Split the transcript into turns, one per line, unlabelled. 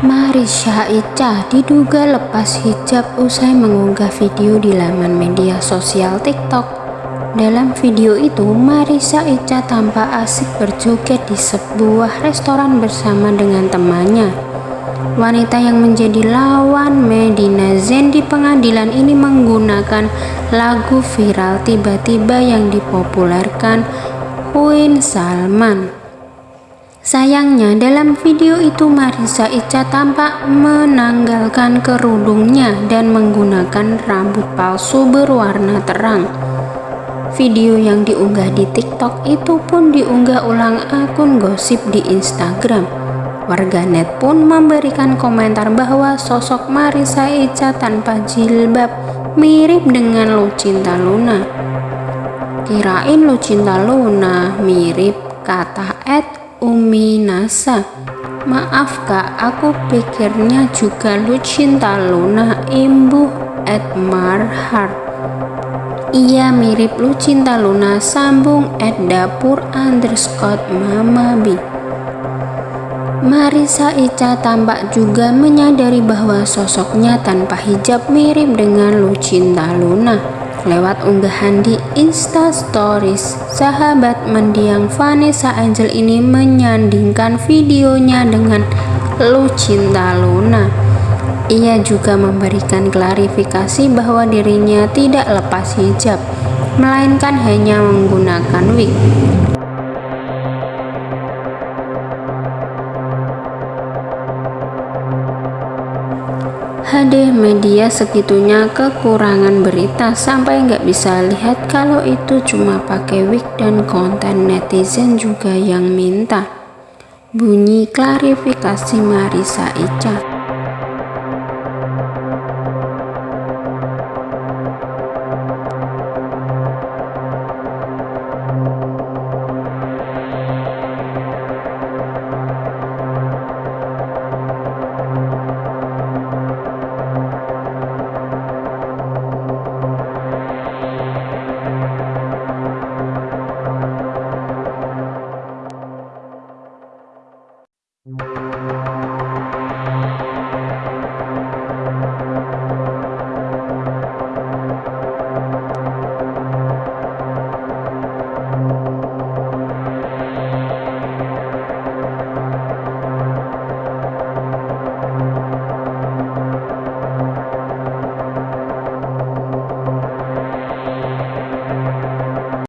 Marisa Ica diduga lepas hijab usai mengunggah video di laman media sosial TikTok. Dalam video itu, Marisa Ica tampak asik berjoget di sebuah restoran bersama dengan temannya. Wanita yang menjadi lawan Medina Zen di pengadilan ini menggunakan lagu viral tiba-tiba yang dipopulerkan Queen Salman. Sayangnya dalam video itu Marisa Ica tampak menanggalkan kerudungnya dan menggunakan rambut palsu berwarna terang. Video yang diunggah di TikTok itu pun diunggah ulang akun gosip di Instagram. Warganet pun memberikan komentar bahwa sosok Marisa Ica tanpa jilbab mirip dengan Lucinta Luna. Kirain Lucinta Luna mirip kata Ed Umi Nasa Maaf kak, aku pikirnya juga Lucinta Luna Imbu Edmar Ia mirip Lucinta Luna sambung Ed Dapur underscore Mama B. Marisa Ica tampak juga menyadari bahwa sosoknya tanpa hijab mirip dengan Lucinta Luna. Lewat unggahan di Insta Stories, sahabat mendiang Vanessa Angel ini menyandingkan videonya dengan Lucinta Luna. Ia juga memberikan klarifikasi bahwa dirinya tidak lepas hijab, melainkan hanya menggunakan wig. HD media segitunya kekurangan berita. Sampai nggak bisa lihat kalau itu cuma pakai wig dan konten netizen juga yang minta. Bunyi klarifikasi Marisa Ica